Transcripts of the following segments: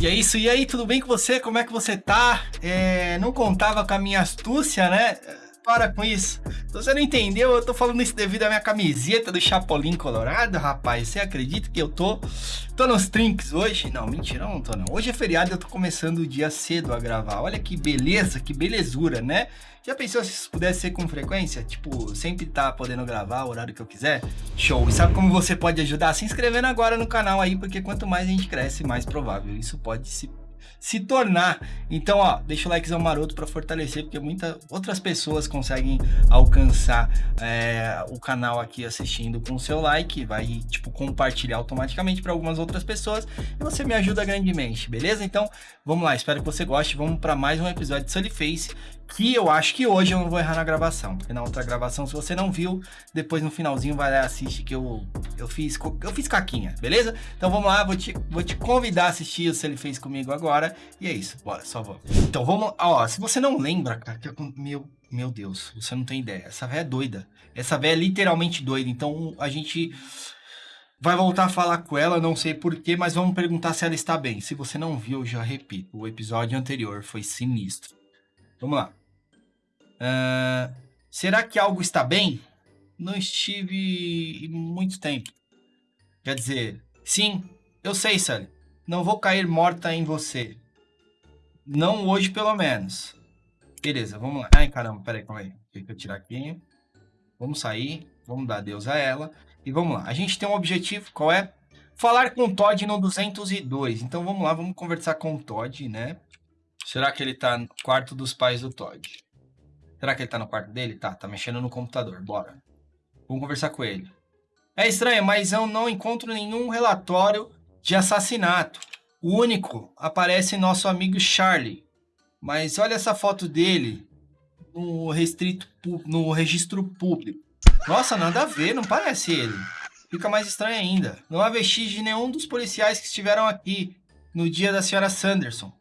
E é isso, e aí, tudo bem com você? Como é que você tá? É, não contava com a minha astúcia, né? Para com isso. Se você não entendeu, eu tô falando isso devido à minha camiseta do Chapolin Colorado, rapaz. Você acredita que eu tô tô nos trinks hoje? Não, mentira, não tô não. Hoje é feriado eu tô começando o dia cedo a gravar. Olha que beleza, que belezura, né? Já pensou se isso pudesse ser com frequência? Tipo, sempre tá podendo gravar o horário que eu quiser? Show! E sabe como você pode ajudar? Se inscrevendo agora no canal aí, porque quanto mais a gente cresce, mais provável isso pode se se tornar. Então, ó, deixa o likezão maroto para fortalecer, porque muitas outras pessoas conseguem alcançar é, o canal aqui assistindo com o seu like, vai, tipo, compartilhar automaticamente para algumas outras pessoas e você me ajuda grandemente, beleza? Então, vamos lá, espero que você goste, vamos para mais um episódio de Face que eu acho que hoje eu não vou errar na gravação, porque na outra gravação, se você não viu, depois no finalzinho vai lá assiste que eu, eu fiz eu fiz caquinha, beleza? Então vamos lá, vou te, vou te convidar a assistir Se Ele Fez Comigo agora, e é isso, bora, só vamos. Então vamos, ó, se você não lembra, cara, que, meu, meu Deus, você não tem ideia, essa véia é doida, essa véia é literalmente doida, então a gente vai voltar a falar com ela, não sei porquê, mas vamos perguntar se ela está bem. Se você não viu, já repito, o episódio anterior foi sinistro. Vamos lá. Uh, será que algo está bem? Não estive muito tempo. Quer dizer, sim, eu sei, Sally. Não vou cair morta em você. Não hoje, pelo menos. Beleza, vamos lá. Ai, caramba, peraí, calma aí. Deixa eu tirar aqui. Vamos sair, vamos dar adeus a ela. E vamos lá. A gente tem um objetivo, qual é? Falar com o Todd no 202. Então vamos lá, vamos conversar com o Todd, né? Será que ele tá no quarto dos pais do Todd? Será que ele tá no quarto dele? Tá, tá mexendo no computador. Bora. Vamos conversar com ele. É estranho, mas eu não encontro nenhum relatório de assassinato. O único aparece nosso amigo Charlie. Mas olha essa foto dele no, restrito, no registro público. Nossa, nada a ver, não parece ele. Fica mais estranho ainda. Não há vestígio de nenhum dos policiais que estiveram aqui no dia da senhora Sanderson.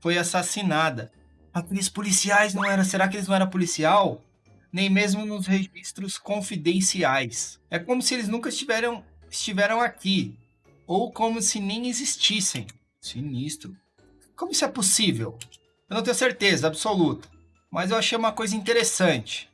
Foi assassinada. Aqueles policiais não eram. Será que eles não eram policial? Nem mesmo nos registros confidenciais. É como se eles nunca estiveram, estiveram aqui. Ou como se nem existissem. Sinistro. Como isso é possível? Eu não tenho certeza absoluta. Mas eu achei uma coisa interessante.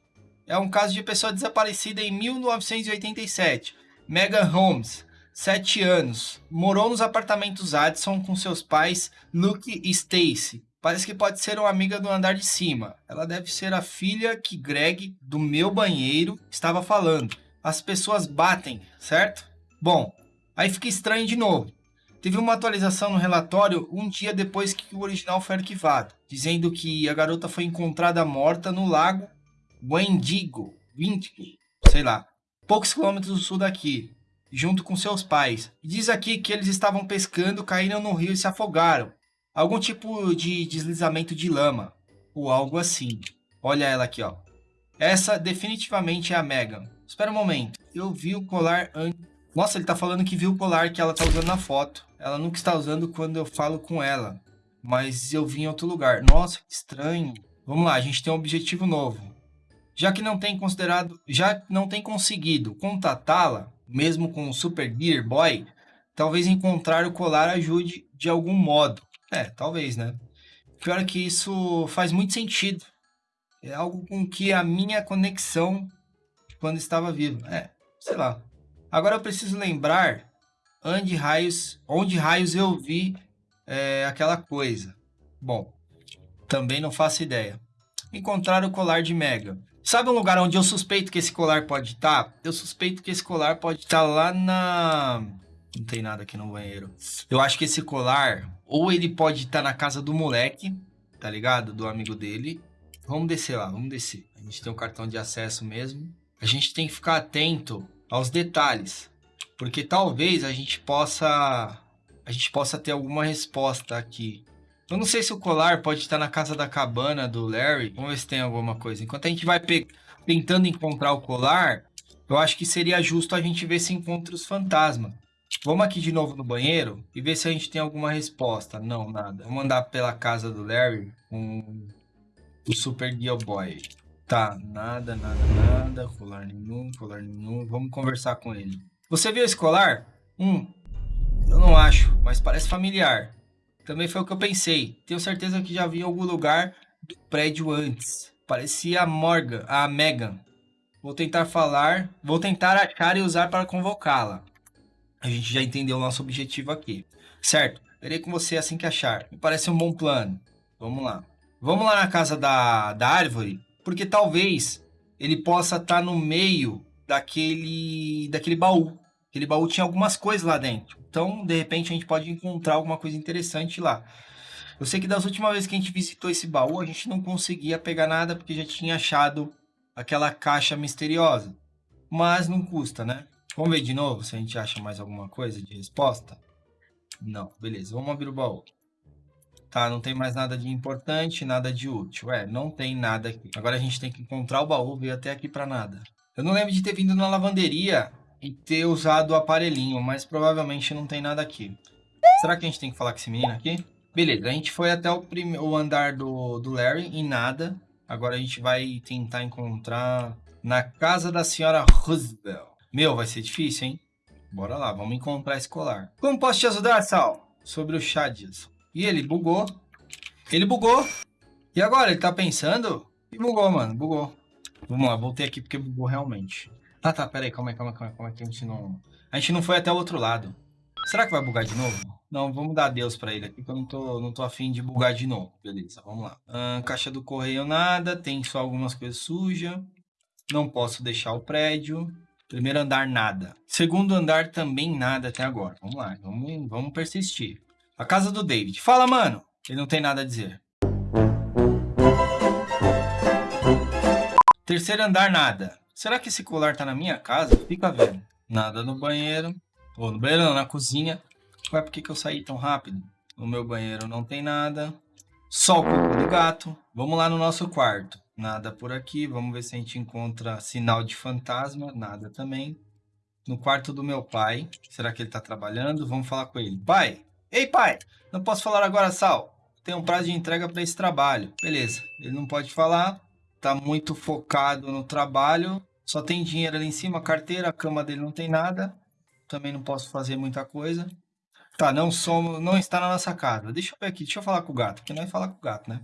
É um caso de pessoa desaparecida em 1987. Megan Holmes, 7 anos, morou nos apartamentos Addison com seus pais Luke e Stacy. Parece que pode ser uma amiga do andar de cima. Ela deve ser a filha que Greg, do meu banheiro, estava falando. As pessoas batem, certo? Bom, aí fica estranho de novo. Teve uma atualização no relatório um dia depois que o original foi arquivado, dizendo que a garota foi encontrada morta no lago Wendigo, Windigo, sei lá, poucos quilômetros do sul daqui, junto com seus pais. diz aqui que eles estavam pescando, caíram no rio e se afogaram algum tipo de deslizamento de lama ou algo assim. Olha ela aqui, ó. Essa definitivamente é a Megan. Espera um momento. Eu vi o colar antes. Nossa, ele tá falando que viu o colar que ela tá usando na foto. Ela nunca está usando quando eu falo com ela. Mas eu vi em outro lugar. Nossa, que estranho. Vamos lá, a gente tem um objetivo novo. Já que não tem considerado, já não tem conseguido contatá-la, mesmo com o Super Gear Boy, talvez encontrar o colar ajude de algum modo. É, talvez, né? Pior que isso faz muito sentido. É algo com que a minha conexão quando estava vivo. É, sei lá. Agora eu preciso lembrar onde raios, onde raios eu vi é, aquela coisa. Bom, também não faço ideia. Encontrar o colar de Mega. Sabe um lugar onde eu suspeito que esse colar pode estar? Eu suspeito que esse colar pode estar lá na não tem nada aqui no banheiro. Eu acho que esse colar, ou ele pode estar tá na casa do moleque, tá ligado? Do amigo dele. Vamos descer lá, vamos descer. A gente tem um cartão de acesso mesmo. A gente tem que ficar atento aos detalhes. Porque talvez a gente possa... A gente possa ter alguma resposta aqui. Eu não sei se o colar pode estar na casa da cabana do Larry. Vamos ver se tem alguma coisa. Enquanto a gente vai tentando encontrar o colar, eu acho que seria justo a gente ver se encontra os fantasmas. Vamos aqui de novo no banheiro e ver se a gente tem alguma resposta. Não, nada. Vamos andar pela casa do Larry com o Super Gear Boy. Tá, nada, nada, nada. Colar nenhum, colar nenhum. Vamos conversar com ele. Você viu esse colar? Hum, eu não acho, mas parece familiar. Também foi o que eu pensei. Tenho certeza que já vi em algum lugar do prédio antes. Parecia a Morgan, a Megan. Vou tentar falar, vou tentar achar e usar para convocá-la. A gente já entendeu o nosso objetivo aqui. Certo, verei com você assim que achar. Me parece um bom plano. Vamos lá. Vamos lá na casa da, da árvore, porque talvez ele possa estar tá no meio daquele, daquele baú. Aquele baú tinha algumas coisas lá dentro. Então, de repente, a gente pode encontrar alguma coisa interessante lá. Eu sei que das últimas vezes que a gente visitou esse baú, a gente não conseguia pegar nada porque já tinha achado aquela caixa misteriosa. Mas não custa, né? Vamos ver de novo se a gente acha mais alguma coisa de resposta. Não, beleza. Vamos abrir o baú. Tá, não tem mais nada de importante, nada de útil. É, não tem nada aqui. Agora a gente tem que encontrar o baú, veio até aqui para nada. Eu não lembro de ter vindo na lavanderia e ter usado o aparelhinho, mas provavelmente não tem nada aqui. Será que a gente tem que falar com esse menino aqui? Beleza, a gente foi até o, o andar do, do Larry e nada. Agora a gente vai tentar encontrar na casa da senhora Roosevelt. Meu, vai ser difícil, hein? Bora lá, vamos encontrar esse colar. Como posso te ajudar, Sal? Sobre o chá disso. E ele bugou. Ele bugou. E agora? Ele tá pensando? E bugou, mano. Bugou. Vamos lá, voltei aqui porque bugou realmente. Tá, tá, pera aí. Calma aí, calma aí, calma aí. Calma aí que a gente não... A gente não foi até o outro lado. Será que vai bugar de novo? Não, vamos dar adeus pra ele aqui, que eu não tô, não tô afim de bugar de novo. Beleza, vamos lá. Ah, caixa do correio nada, tem só algumas coisas sujas. Não posso deixar o prédio. Primeiro andar, nada. Segundo andar, também nada até agora. Vamos lá, vamos, vamos persistir. A casa do David. Fala, mano. Ele não tem nada a dizer. Terceiro andar, nada. Será que esse colar tá na minha casa? Fica vendo. Nada no banheiro. Ou no banheiro, não, na cozinha. Ué, por que, que eu saí tão rápido? No meu banheiro não tem nada. Só o corpo do gato. Vamos lá no nosso quarto. Nada por aqui. Vamos ver se a gente encontra sinal de fantasma. Nada também. No quarto do meu pai. Será que ele está trabalhando? Vamos falar com ele. Pai! Ei, pai! Não posso falar agora, Sal. Tem um prazo de entrega para esse trabalho. Beleza. Ele não pode falar. Tá muito focado no trabalho. Só tem dinheiro ali em cima, carteira, a cama dele não tem nada. Também não posso fazer muita coisa. Tá, não somos, não está na nossa casa. Deixa eu ver aqui, deixa eu falar com o gato, porque não é falar com o gato, né?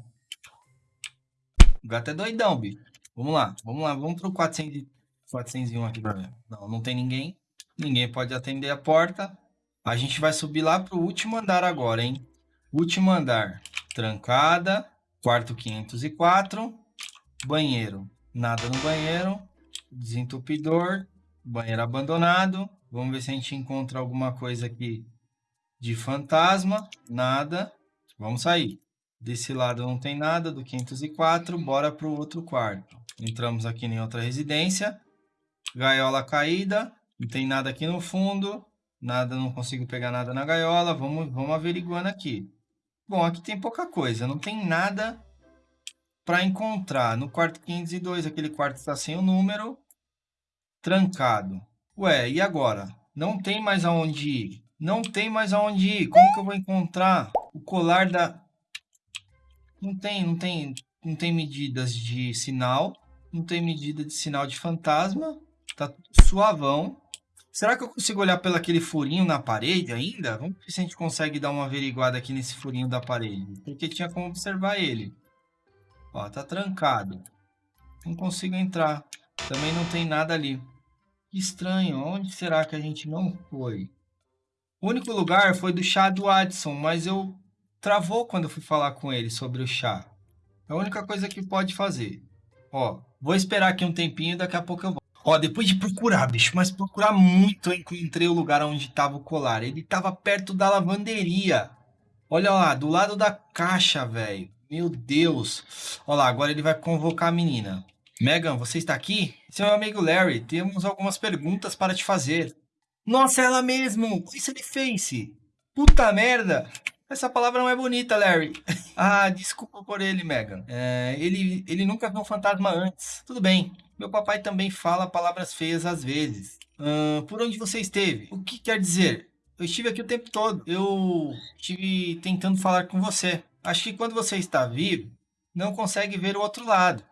O gato é doidão, bicho. Vamos lá, vamos lá, vamos pro 400, 401 aqui pra ver. Não, não tem ninguém. Ninguém pode atender a porta. A gente vai subir lá pro último andar agora, hein? Último andar. Trancada. Quarto 504. Banheiro. Nada no banheiro. Desentupidor. Banheiro abandonado. Vamos ver se a gente encontra alguma coisa aqui de fantasma, nada. Vamos sair. Desse lado não tem nada, do 504, bora para o outro quarto. Entramos aqui em outra residência. Gaiola caída, não tem nada aqui no fundo. Nada, não consigo pegar nada na gaiola. Vamos, vamos averiguando aqui. Bom, aqui tem pouca coisa, não tem nada para encontrar. No quarto 502, aquele quarto está sem o número. Trancado. Ué, e agora? Não tem mais aonde ir. Não tem mais aonde ir. Como que eu vou encontrar o colar da... Não tem, não tem, não tem medidas de sinal. Não tem medida de sinal de fantasma. Tá suavão. Será que eu consigo olhar pelo aquele furinho na parede ainda? Vamos ver se a gente consegue dar uma averiguada aqui nesse furinho da parede. Porque tinha como observar ele. Ó, tá trancado. Não consigo entrar. Também não tem nada ali. Que estranho. Onde será que a gente não foi? O único lugar foi do chá do Adson, mas eu travou quando eu fui falar com ele sobre o chá. É a única coisa que pode fazer. Ó, vou esperar aqui um tempinho e daqui a pouco eu vou. Ó, depois de procurar, bicho, mas procurar muito, eu encontrei o lugar onde estava o colar. Ele estava perto da lavanderia. Olha lá, do lado da caixa, velho. Meu Deus. Olha lá, agora ele vai convocar a menina. Megan, você está aqui? Seu amigo Larry, temos algumas perguntas para te fazer. Nossa, ela mesmo! Isso ele fez! Puta merda! Essa palavra não é bonita, Larry. ah, desculpa por ele, Megan. É, ele, ele nunca viu um fantasma antes. Tudo bem. Meu papai também fala palavras feias às vezes. Uh, por onde você esteve? O que quer dizer? Eu estive aqui o tempo todo. Eu estive tentando falar com você. Acho que quando você está vivo, não consegue ver o outro lado.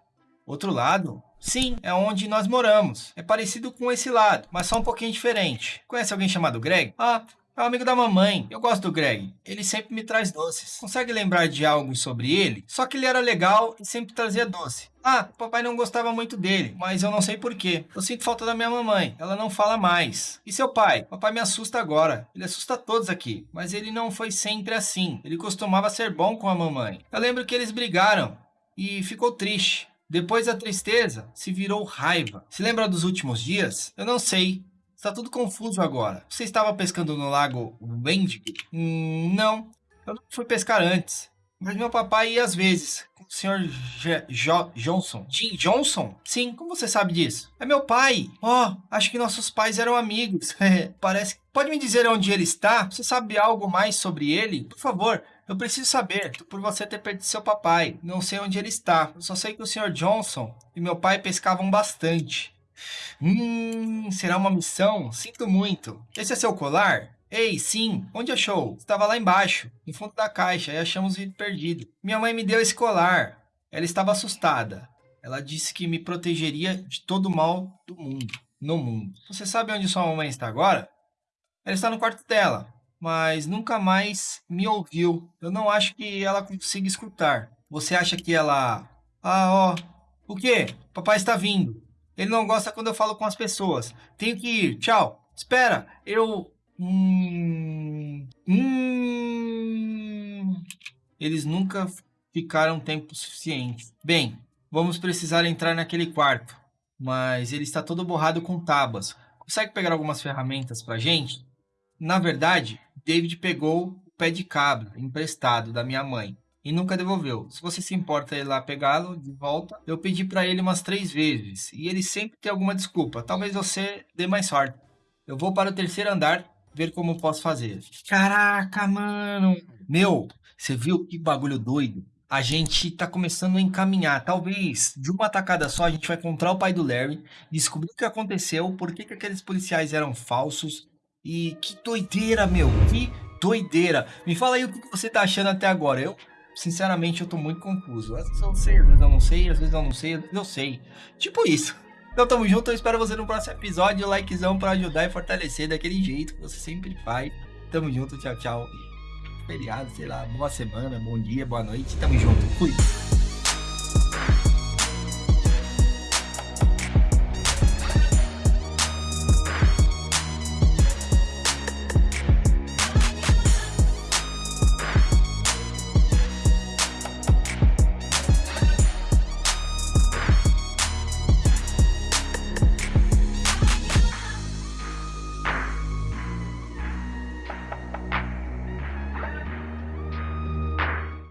Outro lado? Sim, é onde nós moramos. É parecido com esse lado, mas só um pouquinho diferente. Conhece alguém chamado Greg? Ah, É um amigo da mamãe. Eu gosto do Greg. Ele sempre me traz doces. Consegue lembrar de algo sobre ele? Só que ele era legal e sempre trazia doce. Ah, papai não gostava muito dele, mas eu não sei porquê. Eu sinto falta da minha mamãe. Ela não fala mais. E seu pai? Papai me assusta agora. Ele assusta todos aqui. Mas ele não foi sempre assim. Ele costumava ser bom com a mamãe. Eu lembro que eles brigaram e ficou triste. Depois da tristeza, se virou raiva. Se lembra dos últimos dias? Eu não sei. Está tudo confuso agora. Você estava pescando no lago Wendigo? Hum, não. Eu não fui pescar antes. Mas meu papai ia às vezes. O senhor J jo Johnson. Jim Johnson? Sim, como você sabe disso? É meu pai. Oh, acho que nossos pais eram amigos. Parece. Pode me dizer onde ele está? Você sabe algo mais sobre ele? Por favor, eu preciso saber, por você ter perdido seu papai. Não sei onde ele está. Eu só sei que o Sr. Johnson e meu pai pescavam bastante. Hum, será uma missão? Sinto muito. Esse é seu colar? Ei, sim, onde achou? Estava lá embaixo, no fundo da caixa, e achamos o perdido. Minha mãe me deu esse colar. Ela estava assustada. Ela disse que me protegeria de todo o mal do mundo, no mundo. Você sabe onde sua mamãe está agora? Ela está no quarto dela, mas nunca mais me ouviu. Eu não acho que ela consiga escutar. Você acha que ela... Ah, ó... O quê? Papai está vindo. Ele não gosta quando eu falo com as pessoas. Tenho que ir. Tchau. Espera. Eu... Hum... Hum... Eles nunca ficaram tempo suficiente. Bem, vamos precisar entrar naquele quarto. Mas ele está todo borrado com tábuas. Consegue pegar algumas ferramentas pra gente? Na verdade, David pegou o pé de cabra emprestado da minha mãe e nunca devolveu. Se você se importa ir lá pegá-lo de volta, eu pedi para ele umas três vezes e ele sempre tem alguma desculpa. Talvez você dê mais sorte. Eu vou para o terceiro andar ver como posso fazer. Caraca, mano! Meu, você viu que bagulho doido? A gente tá começando a encaminhar. Talvez de uma tacada só a gente vai encontrar o pai do Larry, descobrir o que aconteceu, por que, que aqueles policiais eram falsos. E que doideira, meu! Que doideira! Me fala aí o que você tá achando até agora. Eu sinceramente, eu tô muito confuso. Às vezes eu sei, às vezes eu não sei, às vezes eu não sei, às vezes eu sei. Tipo isso. Então tamo junto, eu espero você no próximo episódio. Likezão pra ajudar e fortalecer daquele jeito que você sempre faz. Tamo junto, tchau, tchau. Feriado, sei lá, boa semana, bom dia, boa noite. Tamo junto, fui.